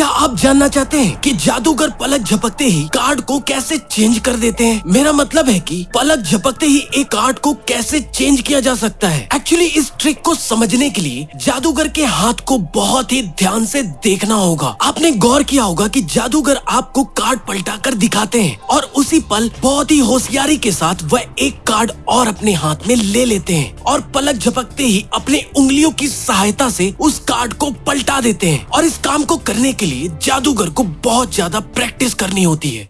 क्या आप जानना चाहते हैं कि जादूगर पलक झपकते ही कार्ड को कैसे चेंज कर देते हैं? मेरा मतलब है कि पलक झपकते ही एक कार्ड को कैसे चेंज किया जा सकता है? एक्चुअली इस ट्रिक को समझने के लिए जादूगर के हाथ को बहुत ही ध्यान से देखना होगा। आपने गौर किया होगा कि जादूगर आपको कार्ड पलटा कर दिखाते हैं और उसी पल बहुत ही होशियारी के साथ वह एक कार्ड और अपने हाथ में ले लेते हैं और पलक झपकते ही अपने उंगलियों की सहायता से उस कार्ड को पलटा देते हैं और इस काम को करने के लिए जादूगर को बहुत ज़्यादा प्रैक्टिस करनी होती है।